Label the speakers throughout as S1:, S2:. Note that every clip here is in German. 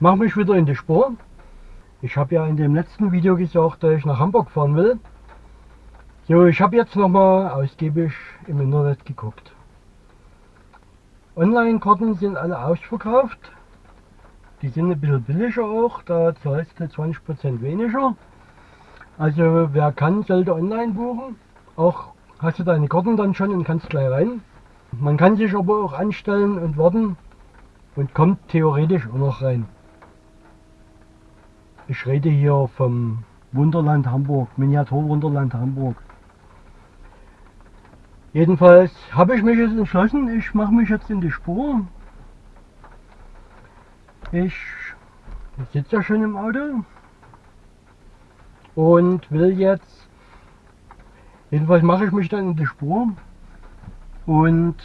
S1: Hi Leute, mach mich wieder in die Spur. Ich habe ja in dem letzten Video gesagt, dass ich nach Hamburg fahren will. So, ich habe jetzt nochmal ausgiebig im Internet geguckt. Online-Karten sind alle ausverkauft. Die sind ein bisschen billiger auch, da zahlst du 20% weniger. Also wer kann, sollte online buchen. Auch hast du deine Karten dann schon und kannst gleich rein. Man kann sich aber auch anstellen und warten und kommt theoretisch auch noch rein. Ich rede hier vom Wunderland Hamburg, Miniatur Wunderland Hamburg. Jedenfalls habe ich mich jetzt entschlossen, ich mache mich jetzt in die Spur. Ich sitze ja schon im Auto und will jetzt, jedenfalls mache ich mich dann in die Spur und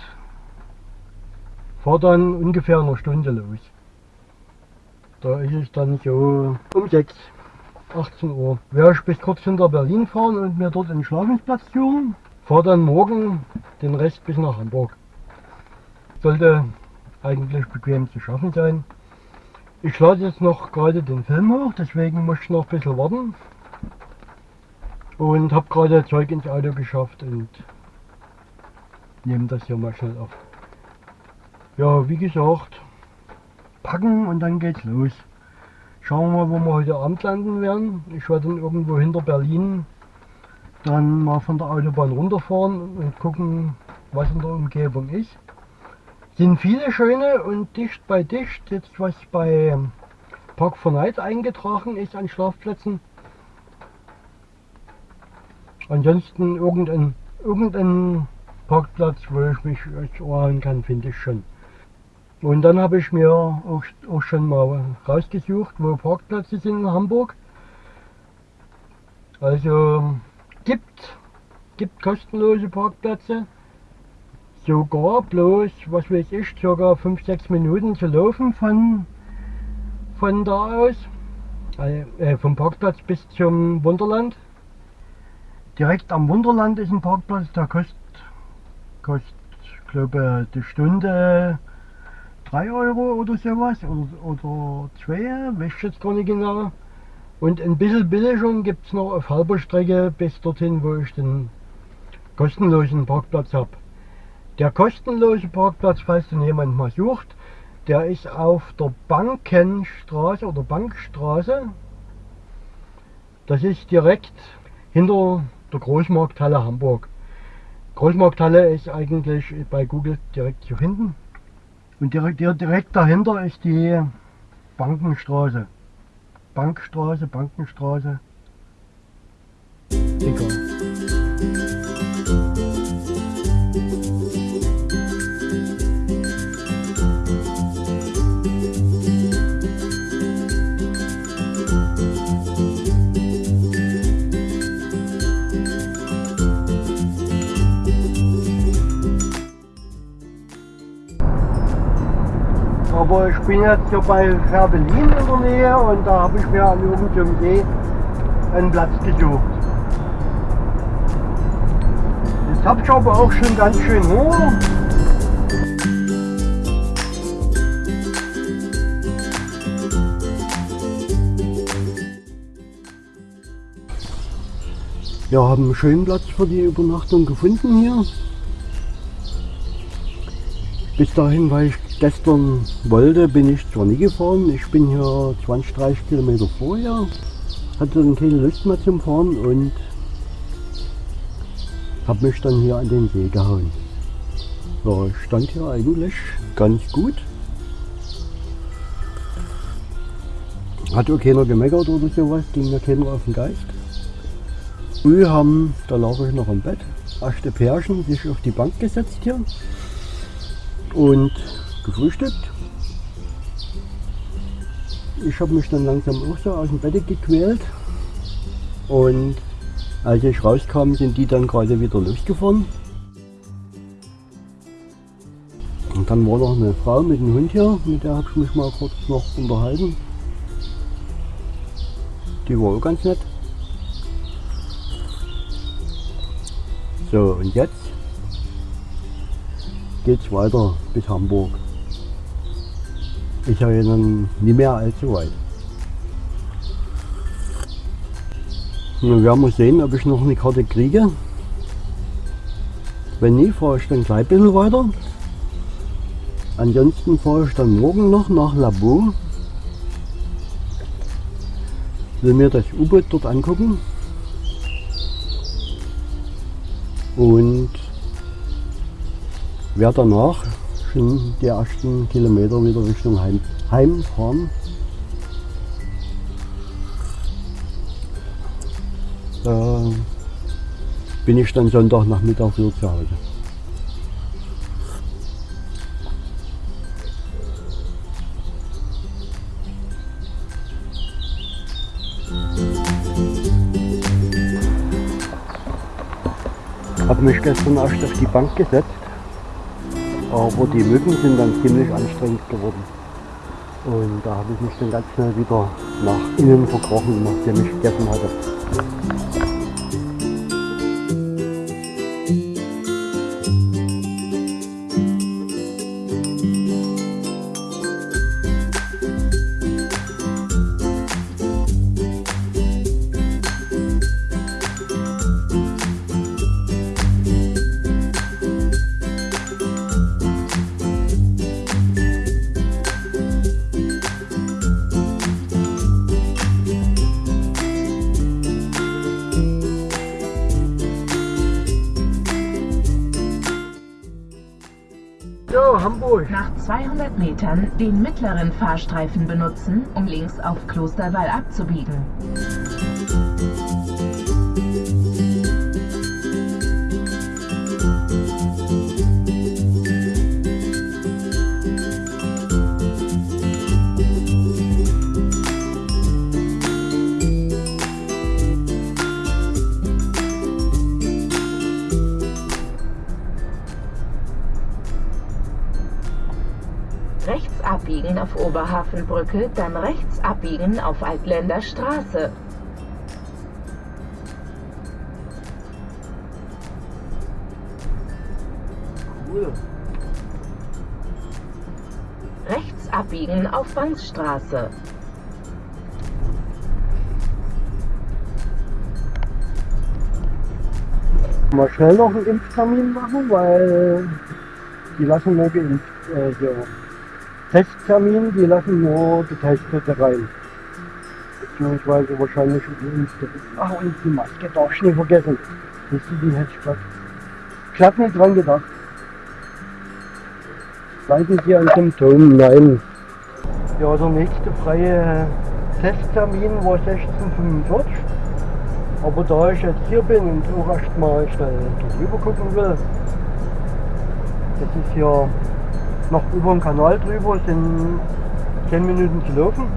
S1: fahre dann ungefähr eine Stunde los. Da ist es dann so um 6, 18 Uhr. Werde ich bis kurz hinter Berlin fahren und mir dort einen Schlafensplatz suchen. Fahre dann morgen den Rest bis nach Hamburg. Sollte eigentlich bequem zu schaffen sein. Ich lade jetzt noch gerade den Film hoch, deswegen muss ich noch ein bisschen warten. Und habe gerade Zeug ins Auto geschafft und nehme das hier mal schnell auf. Ja, wie gesagt, packen und dann geht's los. Schauen wir mal, wo wir heute Abend landen werden. Ich werde dann irgendwo hinter Berlin dann mal von der Autobahn runterfahren und gucken, was in der Umgebung ist. Sind viele schöne und dicht bei dicht, jetzt was bei Park 4 Night eingetragen ist an Schlafplätzen. Ansonsten irgendein, irgendein Parkplatz, wo ich mich erholen kann, finde ich schon. Und dann habe ich mir auch, auch schon mal rausgesucht, wo Parkplätze sind in Hamburg. Also gibt, gibt kostenlose Parkplätze. Sogar bloß, was weiß ich, circa 5-6 Minuten zu laufen von, von da aus. Äh, vom Parkplatz bis zum Wunderland. Direkt am Wunderland ist ein Parkplatz, der kostet, kostet glaube die Stunde 3 Euro oder sowas oder, oder 2, weiß ich jetzt gar nicht genau. Und ein bisschen Billigung gibt es noch auf halber Strecke bis dorthin, wo ich den kostenlosen Parkplatz habe. Der kostenlose Parkplatz, falls den jemand mal sucht, der ist auf der Bankenstraße oder Bankstraße. Das ist direkt hinter der Großmarkthalle Hamburg. Großmarkthalle ist eigentlich bei Google direkt hier hinten. Und direkt, direkt dahinter ist die Bankenstraße. Bankstraße, Bankenstraße. Egal. Bin jetzt hier bei Ferbelin in der Nähe und da habe ich mir an irgendeinem See einen Platz gesucht. Jetzt habe ich aber auch schon ganz schön Hunger. Wir haben einen schönen Platz für die Übernachtung gefunden hier. Bis dahin war ich gestern wollte, bin ich zwar nie gefahren. Ich bin hier 20, 30 Kilometer vorher. Hatte dann keine Lust mehr zum Fahren und habe mich dann hier an den See gehauen. Ja, ich stand hier eigentlich ganz gut. Hat auch keiner gemeckert oder sowas, ging mir keiner auf den Geist. Früh haben, da lag ich noch im Bett, erste Pärchen sich auf die Bank gesetzt hier und gefrühstückt. Ich habe mich dann langsam auch so aus dem Bett gequält und als ich rauskam, sind die dann gerade wieder losgefahren. Und dann war noch eine Frau mit einem Hund hier, mit der habe ich mich mal kurz noch unterhalten. Die war auch ganz nett. So, und jetzt geht es weiter bis Hamburg. Ist ja dann nicht mehr allzu weit. Wir werden mal sehen, ob ich noch eine Karte kriege. Wenn nicht, fahre ich dann gleich ein bisschen weiter. Ansonsten fahre ich dann morgen noch nach Labo. Will mir das U-Boot dort angucken. Und werde danach schon die ersten Kilometer wieder Richtung Heim, fahren. Da bin ich dann Sonntagnachmittag wieder zu Hause. habe mich gestern erst auf die Bank gesetzt, aber die Mücken sind dann ziemlich anstrengend geworden. Und da habe ich mich dann ganz schnell wieder nach innen verkrochen, nachdem ich gegessen hatte.
S2: 200 Metern den mittleren Fahrstreifen benutzen, um links auf Klosterwall abzubiegen. Oberhafenbrücke, dann rechts abbiegen auf Altländer Straße.
S3: Cool.
S2: Rechts abbiegen auf Banksstraße.
S1: Mal schnell noch einen Impftermin machen, weil die lassen nur geimpft, äh, so Testtermin, die lassen nur Getestete rein. Beziehungsweise wahrscheinlich Geimpfte. Ach und die Maske darf ich nicht vergessen. Siehst du, die hätte ich glatt nicht dran gedacht. Leiden Sie an Symptomen? Nein. Ja, der nächste freie Testtermin war 1645. Aber da ich jetzt hier bin und auch erst mal schnell drüber gucken will, das ist hier noch über den Kanal drüber, sind 10 Minuten zu laufen.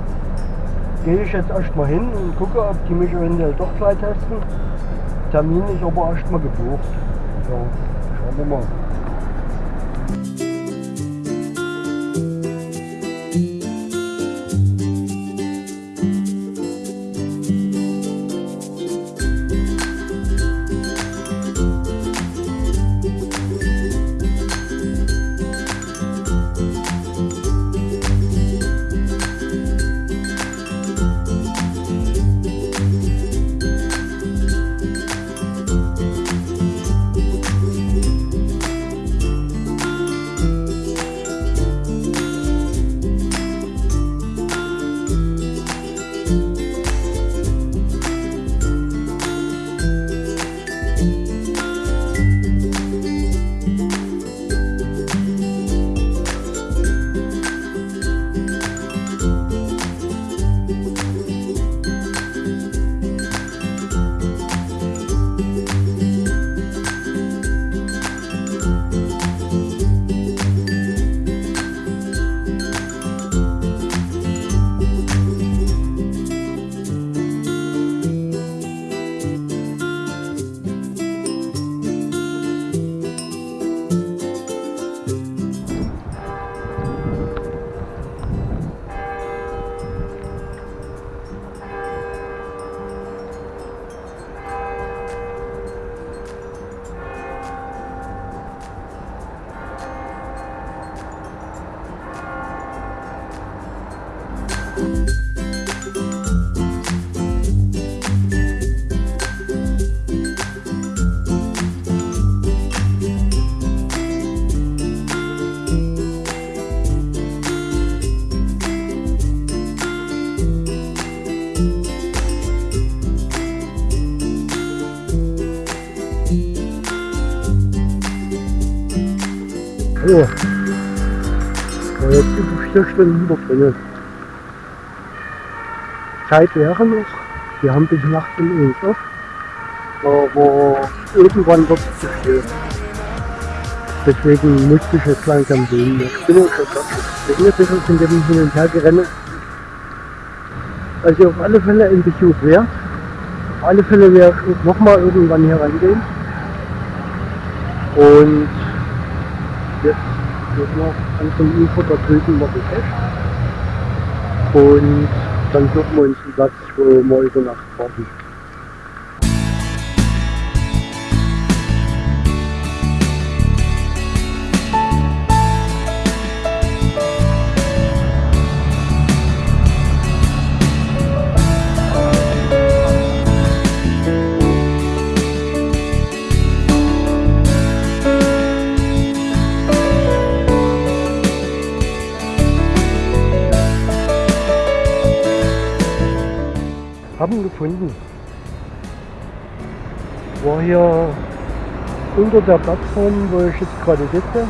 S1: Gehe ich jetzt erst mal hin und gucke, ob die mich eventuell doch gleich testen. Termin ist aber erst mal gebucht. Ja, schauen wir mal. So. Ja, jetzt über vier Stunden drin. Zeit wäre noch. Wir haben bis Nacht um uns auf. Aber irgendwann wird es zu viel. Deswegen musste ich jetzt langsam gehen. Ich bin auch schon. Ich bin ein von dem Hin und Her gerannt. Also auf alle Fälle ein Besuch wert. Auf alle Fälle werde ich nochmal irgendwann hier rangehen. Und jetzt geht noch an dem Ufer da drüben noch Fest. Und dann suchen wir uns einen Platz, wo wir über Nacht warten. Gefunden. War hier unter der Plattform, wo ich jetzt gerade sitze.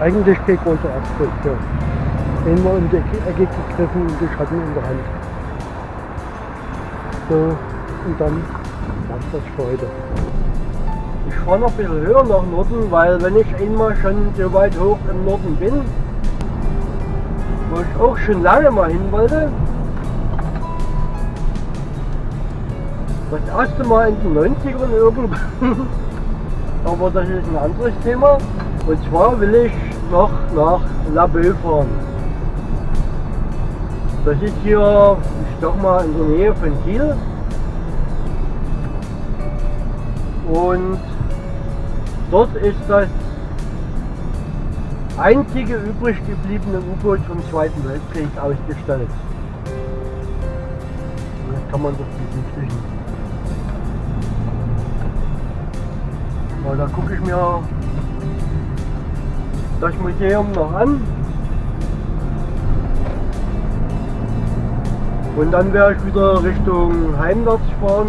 S1: Eigentlich kein großer Abschluss. Ja. Einmal um die Ecke gegriffen und ich hatte ihn in der Hand. So, und dann war's das für heute. Ich fahre noch ein bisschen höher nach Norden, weil wenn ich einmal schon so weit hoch im Norden bin, wo ich auch schon lange mal hin wollte, das erste Mal in den 90ern irgendwann, aber das ist ein anderes Thema. Und zwar will ich noch nach La Belle fahren. Das ist hier, ich sag mal, in der Nähe von Kiel. Und dort ist das einzige übrig gebliebene U-Boot vom Zweiten Weltkrieg ausgestellt. Das kann man doch besichtigen. Weil da gucke ich mir das Museum noch an. Und dann werde ich wieder Richtung heimwärts fahren,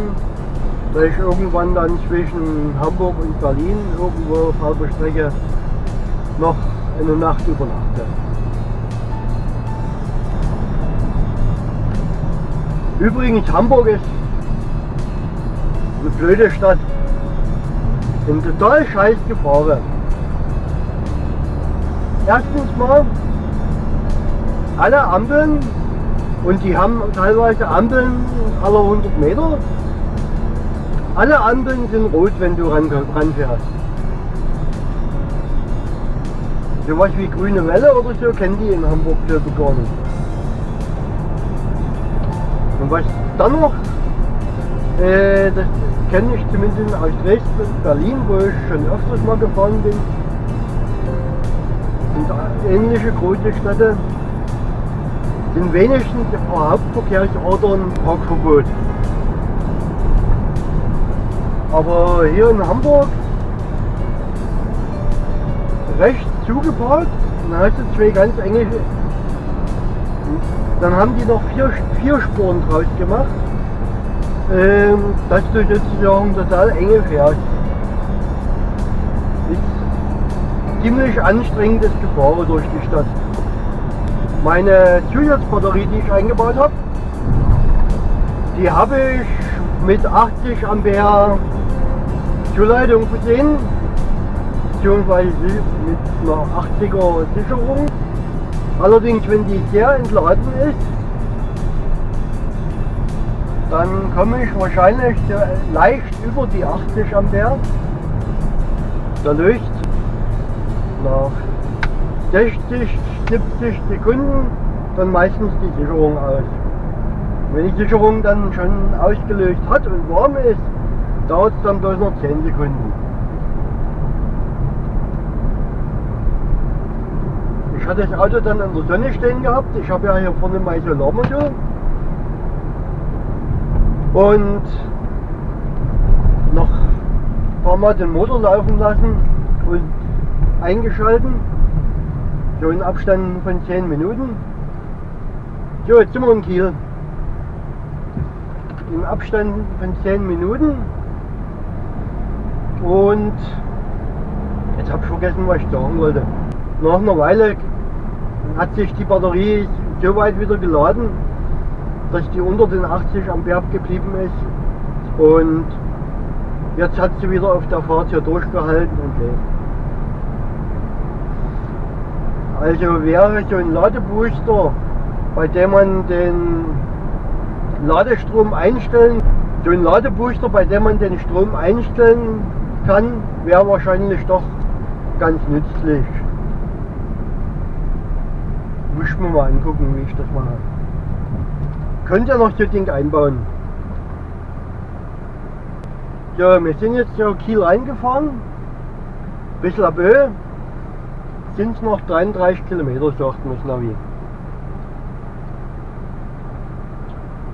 S1: da ich irgendwann dann zwischen Hamburg und Berlin irgendwo auf halber Strecke noch eine Nacht übernachte. Übrigens, Hamburg ist eine blöde Stadt. Bin total scheiß gefahren. Erstens mal, alle Ampeln, und die haben teilweise Ampeln alle 100 Meter, alle Ampeln sind rot, wenn du ran, ranfährst. Sowas wie grüne Welle oder so kennen die in Hamburg selber gar nicht. Und was dann noch, äh, das kenne ich zumindest aus Dresden und Berlin, wo ich schon öfters mal gefahren bin. Und ähnliche große Städte sind wenigstens paar Hauptverkehrsorten Parkverbot. Aber hier in Hamburg rechts zugeparkt, dann hast du zwei ganz enge. Dann haben die noch vier, vier Spuren draus gemacht ähm, dass du sozusagen total enge fährst. Ist ziemlich anstrengendes Gefahren durch die Stadt. Meine Zusatzbatterie, die ich eingebaut habe, die habe ich mit 80 Ampere Zuleitung versehen, beziehungsweise mit einer 80er Sicherung. Allerdings, wenn die sehr entladen ist, dann komme ich wahrscheinlich leicht über die 80 Ampere. Da löst nach 60, 70 Sekunden dann meistens die Sicherung aus. Wenn die Sicherung dann schon ausgelöst hat und warm ist, dauert es dann bloß noch 10 Sekunden. Ich hatte das Auto dann in der Sonne stehen gehabt. Ich habe ja hier vorne mein Solarmodul und noch ein paar Mal den Motor laufen lassen und eingeschalten. So in Abstand von 10 Minuten. So, jetzt sind wir in Kiel. Im Abstand von 10 Minuten. Und jetzt Jetzt habe ich vergessen, was ich sagen wollte. Nach einer Weile hat sich die Batterie so weit wieder geladen, dass die unter den 80 Ampere geblieben ist. Und jetzt hat sie wieder auf der Fahrt hier durchgehalten und lädt. Also wäre so ein Ladebooster, bei dem man den Ladestrom einstellen, so ein Ladebooster, bei dem man den Strom einstellen kann, wäre wahrscheinlich doch ganz nützlich. Muss ich mal angucken, wie ich das mache. Könnt ihr noch so ein Ding einbauen. So, wir sind jetzt so Kiel reingefahren. Bisschen ab Höhe. Sind es noch 33 Kilometer, sagt mir das Navi.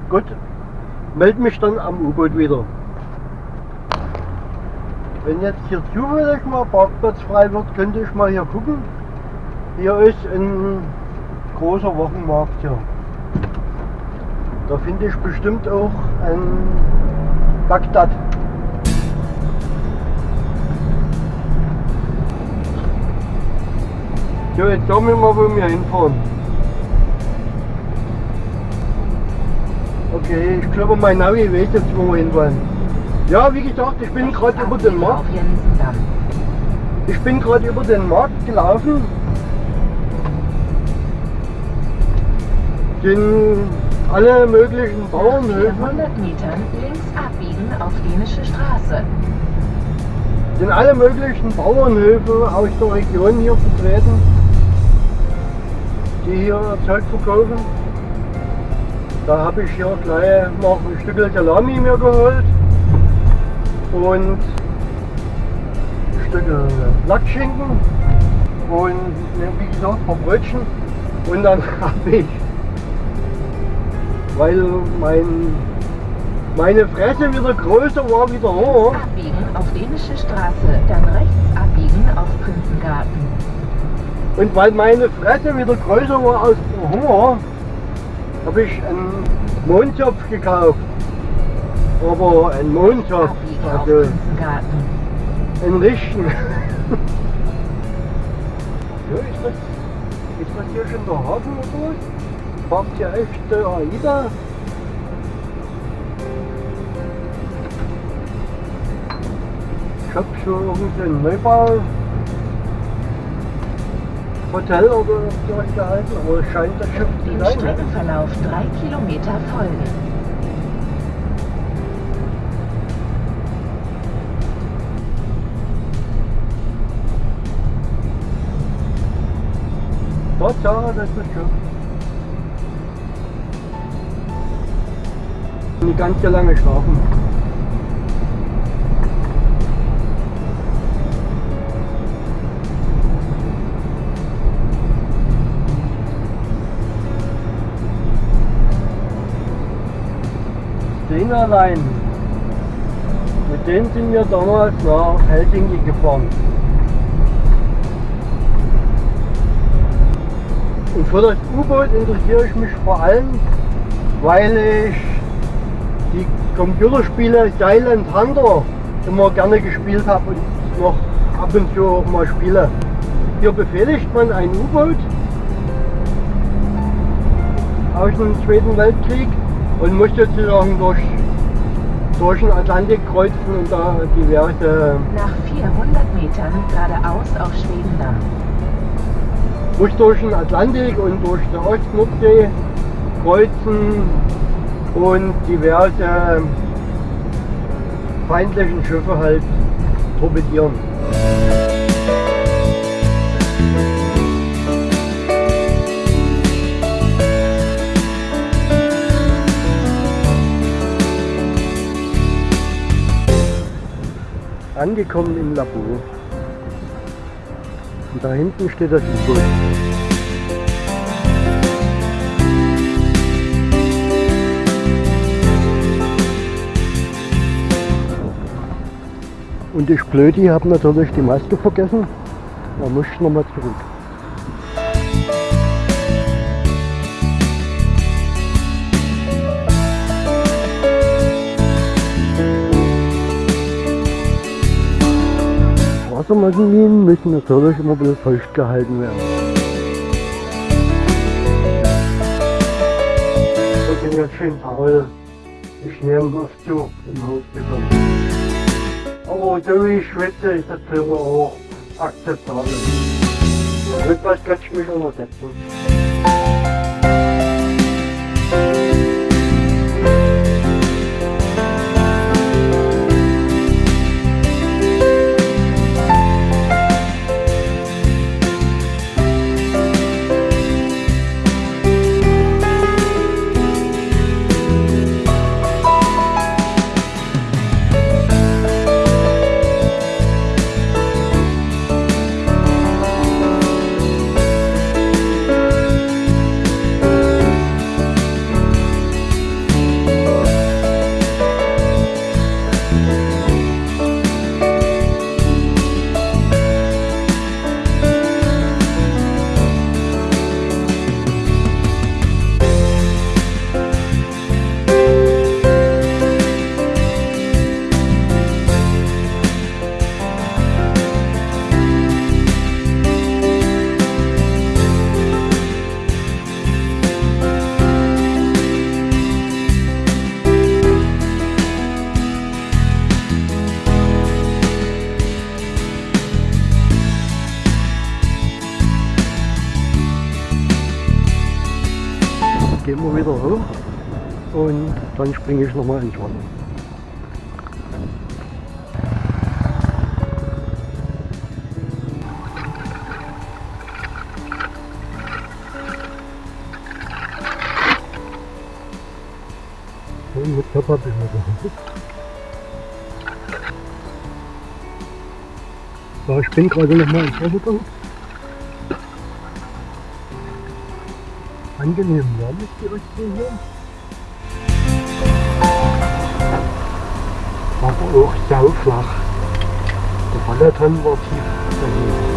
S1: Gut, melde mich dann am U-Boot wieder. Wenn jetzt hier zufällig mal Parkplatz frei wird, könnte ich mal hier gucken. Hier ist ein großer Wochenmarkt hier. Da finde ich bestimmt auch ein Bagdad. So, jetzt sagen wir mal, wo wir hinfahren. Okay, ich glaube, mein Navi weiß jetzt, wo wir hinfahren. Ja, wie gesagt, ich bin gerade über den Markt. Ich bin gerade über den Markt gelaufen. Sind alle möglichen
S2: Nach
S1: Bauernhöfe,
S2: 400 Metern links abbiegen auf Dänische Straße.
S1: sind alle möglichen Bauernhöfe aus der Region hier vertreten, die hier Zeug verkaufen. Da habe ich hier gleich noch ein Stück Salami mir geholt und ein Stück Lackschinken und wie gesagt ein paar Brötchen und dann habe ich, weil mein, meine Fresse wieder größer war wie der Haar,
S2: Abbiegen auf Dänische Straße, dann rechts abbiegen auf Prinzengarten.
S1: Und weil meine Fresse wieder größer war der Hunger, habe ich einen Mondschopf gekauft. Aber einen
S2: auf
S1: also
S2: Prinzengarten.
S1: einen richtigen. so, ist das, ist das hier schon der Hafen oder was? Hier echt äh, AIDA? Ich hab schon irgendeinen Neubau. Hotel oder sowas gehalten, aber es scheint das Schiff zu sein. ne?
S2: Streckenverlauf drei Kilometer folgen.
S1: Tatsache, das ist das Schiff. Nicht ganz so lange schlafen. Allein. Mit dem sind wir damals nach Helsinki gefahren. Und für das U-Boot interessiere ich mich vor allem, weil ich Computerspiele Silent Hunter immer gerne gespielt habe und noch ab und zu auch mal spiele. Hier befehligt man ein U-Boot aus dem Zweiten Weltkrieg und muss sozusagen durch, durch den Atlantik kreuzen und da diverse
S2: Nach 400 Metern geradeaus auf Schwedendamm.
S1: muss durch den Atlantik und durch die Ostnordsee kreuzen und diverse feindlichen Schiffe halt torpedieren. Angekommen im Labor. Und da hinten steht das U-Boot. Und ich Blödi habe natürlich die Maske vergessen. Da muss ich nochmal zurück. Wassermassen müssen natürlich immer bisschen feucht gehalten werden. Ich bin jetzt schön faul. Ich nehme auf zu im Haus Aber so wie ich schwitze, ist das für mich auch akzeptabel. Mit was kann ich mich untersetzen? Dann springe ich nochmal ins Wasser. Und mit Körper bin ich So, ich bin gerade nochmal ins Wasser gegangen. angenehm warm ist die Ostsee hier. Aber auch sauflach. Der Ballerton war tief daneben.